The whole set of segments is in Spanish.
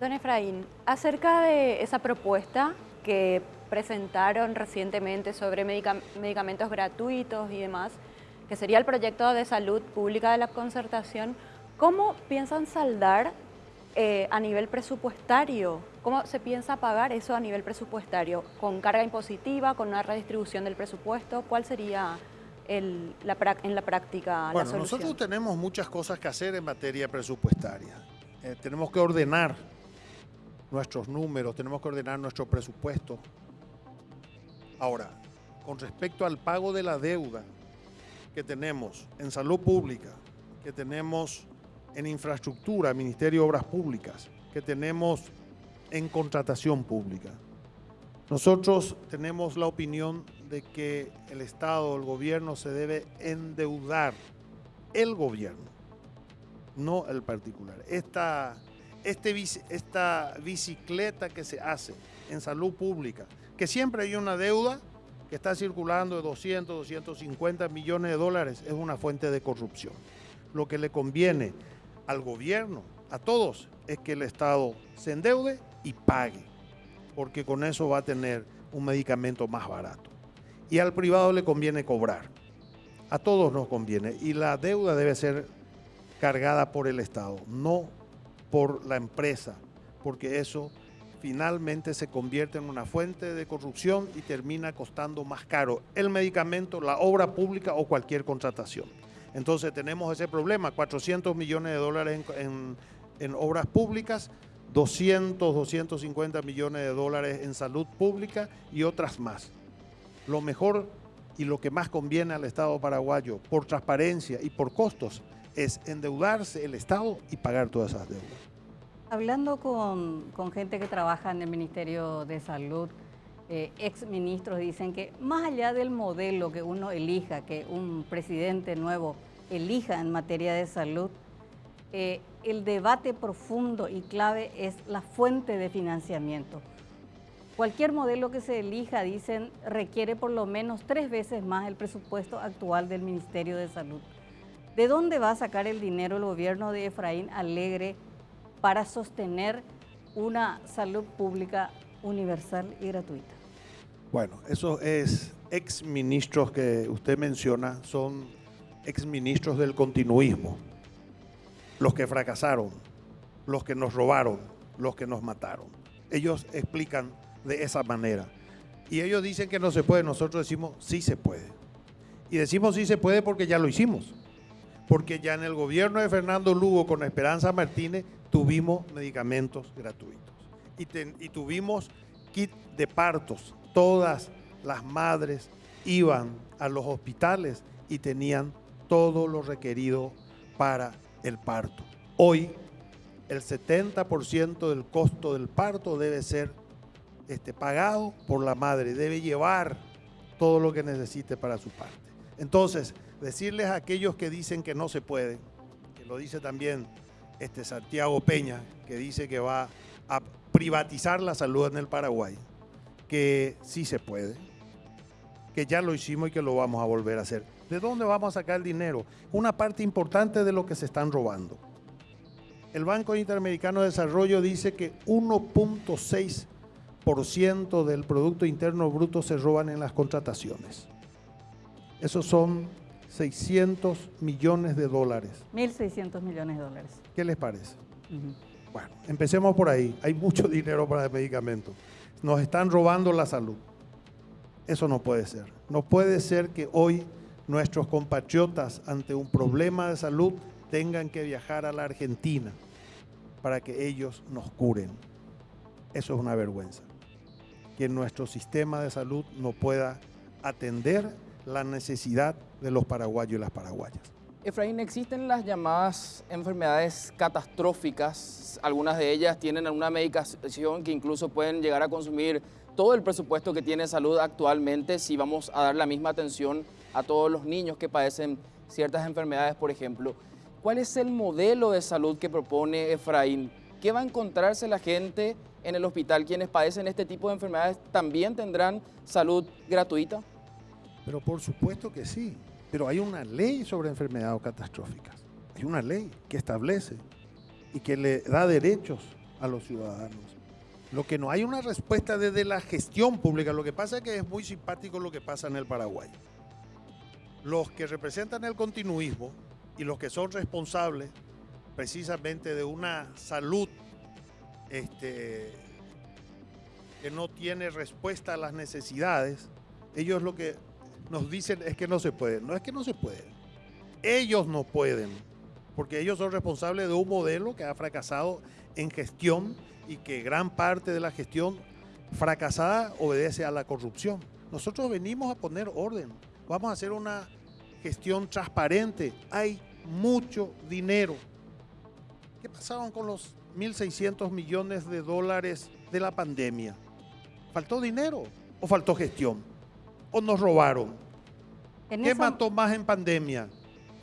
Don Efraín, acerca de esa propuesta que presentaron recientemente sobre medicamentos gratuitos y demás, que sería el proyecto de salud pública de la concertación, ¿cómo piensan saldar eh, a nivel presupuestario? ¿Cómo se piensa pagar eso a nivel presupuestario? ¿Con carga impositiva, con una redistribución del presupuesto? ¿Cuál sería en la práctica bueno, nosotros tenemos muchas cosas que hacer en materia presupuestaria. Eh, tenemos que ordenar nuestros números, tenemos que ordenar nuestro presupuesto. Ahora, con respecto al pago de la deuda que tenemos en salud pública, que tenemos en infraestructura, Ministerio de Obras Públicas, que tenemos en contratación pública. Nosotros tenemos la opinión de que el Estado, el gobierno se debe endeudar, el gobierno, no el particular. Esta este, esta bicicleta que se hace en salud pública, que siempre hay una deuda que está circulando de 200, 250 millones de dólares, es una fuente de corrupción. Lo que le conviene al gobierno, a todos, es que el Estado se endeude y pague, porque con eso va a tener un medicamento más barato. Y al privado le conviene cobrar. A todos nos conviene. Y la deuda debe ser cargada por el Estado, no por la empresa, porque eso finalmente se convierte en una fuente de corrupción y termina costando más caro el medicamento, la obra pública o cualquier contratación. Entonces tenemos ese problema, 400 millones de dólares en, obras públicas, 200, 250 millones de dólares en salud pública y otras más. Lo mejor y lo que más conviene al Estado paraguayo por transparencia y por costos es endeudarse el Estado y pagar todas esas deudas. Hablando con, gente que trabaja en el Ministerio de Salud, eh, ex ministros dicen que más allá del modelo que uno elija, que un presidente nuevo elija en materia de salud, eh, el debate profundo y clave es la fuente de financiamiento. Cualquier modelo que se elija, dicen, requiere por lo menos tres veces más el presupuesto actual del Ministerio de Salud. ¿De dónde va a sacar el dinero el gobierno de Efraín Alegre para sostener una salud pública universal y gratuita? Bueno, esos es ex ministros que usted menciona son ex ministros del continuismo, los que fracasaron, los que nos robaron, los que nos mataron. Ellos explican de esa manera. Y ellos dicen que no se puede, nosotros decimos sí se puede. Y decimos sí se puede porque ya lo hicimos porque ya en el gobierno de Fernando Lugo con Esperanza Martínez tuvimos medicamentos gratuitos y, tuvimos kit de partos. Todas las madres iban a los hospitales y tenían todo lo requerido para el parto. Hoy el 70% del costo del parto debe ser este, pagado por la madre, debe llevar todo lo que necesite para su parte. Entonces, decirles a aquellos que dicen que no se puede, que lo dice también este Santiago Peña, que dice que va a privatizar la salud en el Paraguay, que sí se puede, que ya lo hicimos y que lo vamos a volver a hacer. ¿De dónde vamos a sacar el dinero? Una parte importante de lo que se están robando. El Banco Interamericano de Desarrollo dice que 1.6% del Producto Interno Bruto se roban en las contrataciones. Esos son 600 millones de dólares. 1.600 millones de dólares. ¿Qué les parece? Bueno, empecemos por ahí. Hay mucho dinero para el medicamento. Nos están robando la salud. Eso no puede ser. No puede ser que hoy nuestros compatriotas ante un problema de salud tengan que viajar a la Argentina para que ellos nos curen. Eso es una vergüenza. Que nuestro sistema de salud no pueda atender la necesidad de los paraguayos y las paraguayas. Efraín, existen las llamadas enfermedades catastróficas, algunas de ellas tienen alguna medicación que incluso pueden llegar a consumir todo el presupuesto que tiene salud actualmente si vamos a dar la misma atención a todos los niños que padecen ciertas enfermedades, por ejemplo. ¿Cuál es el modelo de salud que propone Efraín? ¿Qué va a encontrarse la gente en el hospital? Quienes padecen este tipo de enfermedades también tendrán salud gratuita? Pero por supuesto que sí. Pero hay una ley sobre enfermedades catastróficas. Hay una ley que establece y que le da derechos a los ciudadanos. Lo que no hay una respuesta desde la gestión pública. Lo que pasa es que es muy simpático lo que pasa en el Paraguay. Los que representan el continuismo y los que son responsables precisamente de una salud este, que no tiene respuesta a las necesidades, ellos lo que nos dicen es que no se puede. No es que no se puede. Ellos no pueden, porque ellos son responsables de un modelo que ha fracasado en gestión y que gran parte de la gestión fracasada obedece a la corrupción. Nosotros venimos a poner orden, vamos a hacer una gestión transparente. Hay mucho dinero. ¿Qué pasaron con los 1.600 millones de dólares de la pandemia? ¿Faltó dinero o faltó gestión? ¿O nos robaron? ¿Qué mató más en pandemia?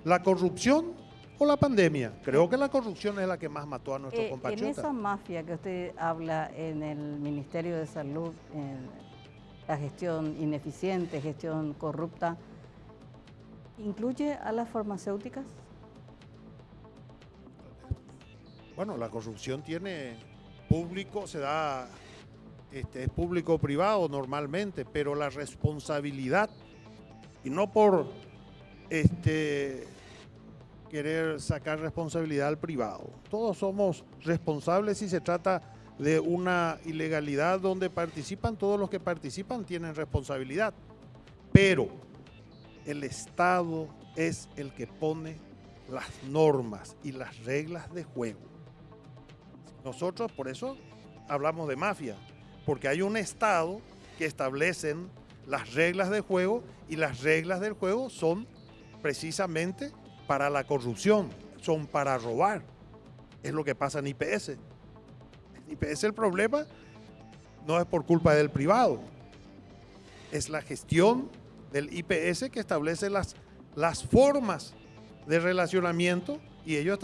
¿La corrupción o la pandemia? Creo que la corrupción es la que más mató a nuestros eh, compatriotas. En esa mafia que usted habla en el Ministerio de Salud, en la gestión ineficiente, gestión corrupta, ¿incluye a las farmacéuticas? Bueno, la corrupción tiene público, se da, este, es público-privado normalmente, pero la responsabilidad, y no por este, querer sacar responsabilidad al privado. Todos somos responsables si se trata de una ilegalidad donde participan, todos los que participan tienen responsabilidad. Pero el Estado es el que pone las normas y las reglas de juego. Nosotros por eso hablamos de mafia, porque hay un Estado que establecen las reglas de juego y las reglas del juego son precisamente para la corrupción, son para robar. Es lo que pasa en IPS. En IPS el problema no es por culpa del privado, es la gestión del IPS que establece las, las formas de relacionamiento y ellos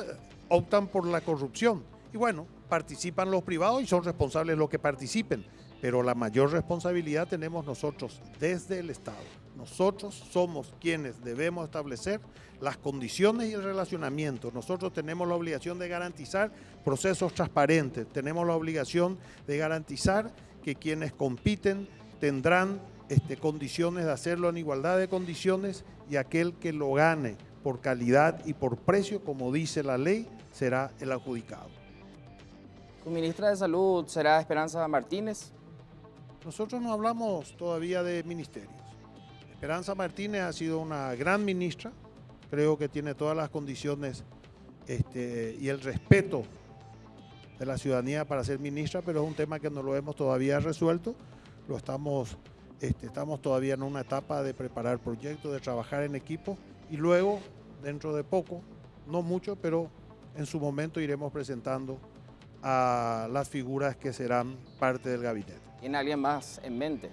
optan por la corrupción. Y bueno, participan los privados y son responsables los que participen, pero la mayor responsabilidad tenemos nosotros desde el Estado. Nosotros somos quienes debemos establecer las condiciones y el relacionamiento. Nosotros tenemos la obligación de garantizar procesos transparentes, tenemos la obligación de garantizar que quienes compiten tendrán este, condiciones de hacerlo en igualdad de condiciones y aquel que lo gane por calidad y por precio, como dice la ley, será el adjudicado. ¿Su ministra de Salud será Esperanza Martínez? Nosotros no hablamos todavía de ministerios. Esperanza Martínez ha sido una gran ministra, creo que tiene todas las condiciones este, y el respeto de la ciudadanía para ser ministra, pero es un tema que no lo hemos todavía resuelto. Lo estamos, este, estamos todavía en una etapa de preparar proyectos, de trabajar en equipo y luego, dentro de poco, no mucho, pero en su momento iremos presentando a las figuras que serán parte del gabinete. ¿Tiene alguien más en mente?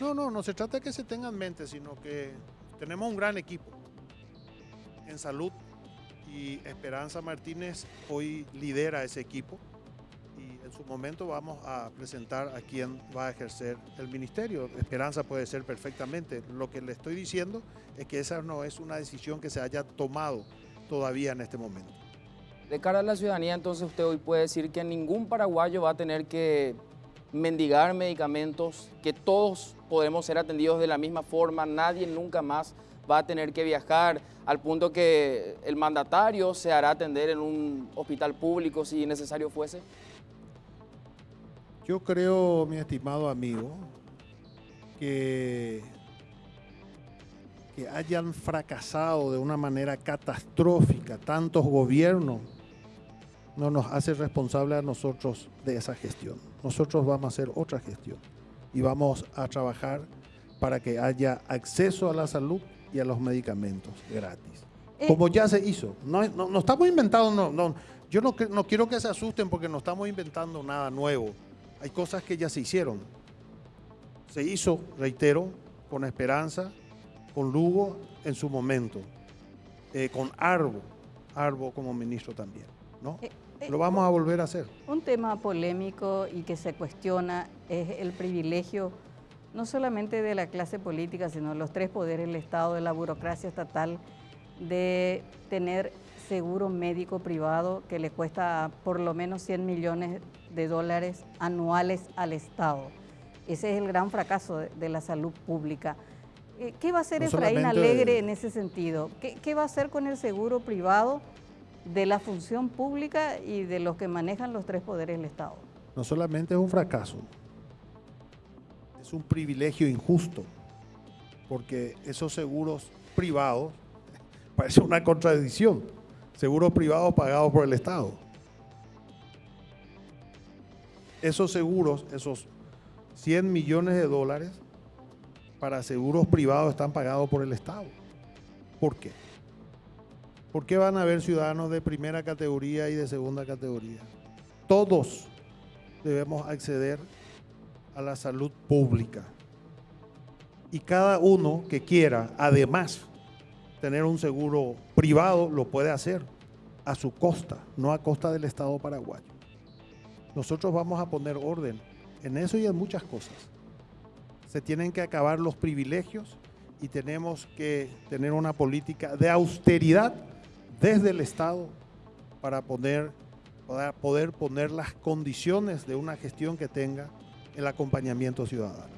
No, no, no se trata de que se tenga en mente, sino que tenemos un gran equipo en salud y Esperanza Martínez hoy lidera ese equipo y en su momento vamos a presentar a quién va a ejercer el ministerio. Esperanza puede ser perfectamente. Lo que le estoy diciendo es que esa no es una decisión que se haya tomado todavía en este momento. De cara a la ciudadanía, entonces usted hoy puede decir que ningún paraguayo va a tener que mendigar medicamentos, que todos podemos ser atendidos de la misma forma, nadie nunca más va a tener que viajar al punto que el mandatario se hará atender en un hospital público si necesario fuese? Yo creo, mi estimado amigo, que, que hayan fracasado de una manera catastrófica tantos gobiernos no nos hace responsable a nosotros de esa gestión. Nosotros vamos a hacer otra gestión y vamos a trabajar para que haya acceso a la salud y a los medicamentos gratis. Eh, Como ya se hizo. No, no, estamos inventando, no, no, yo no, no quiero que se asusten porque no estamos inventando nada nuevo. Hay cosas que ya se hicieron. Se hizo, reitero, con Esperanza, con Lugo en su momento, eh, con Arbo, Arbo como ministro también. ¿no? Eh, lo vamos a volver a hacer. Un tema polémico y que se cuestiona es el privilegio no solamente de la clase política, sino de los tres poderes, el Estado, de la burocracia estatal, de tener seguro médico privado que le cuesta por lo menos 100 millones de dólares anuales al Estado. Ese es el gran fracaso de, la salud pública. Eh, ¿Qué va a hacer No Efraín Alegre en ese sentido? ¿Qué, qué va a hacer con el seguro privado de la función pública y de los que manejan los tres poderes del Estado? No solamente es un fracaso, es un privilegio injusto, porque esos seguros privados, parece una contradicción, seguros privados pagados por el Estado. Esos seguros, esos 100 millones de dólares para seguros privados están pagados por el Estado. ¿Por qué? ¿Por qué van a haber ciudadanos de primera categoría y de segunda categoría? Todos debemos acceder a la salud pública. Y cada uno que quiera, además, tener un seguro privado, lo puede hacer a su costa, no a costa del Estado paraguayo. Nosotros vamos a poner orden en eso y en muchas cosas. Se tienen que acabar los privilegios y tenemos que tener una política de austeridad desde el Estado para poner, para poder poner las condiciones de una gestión que tenga el acompañamiento ciudadano.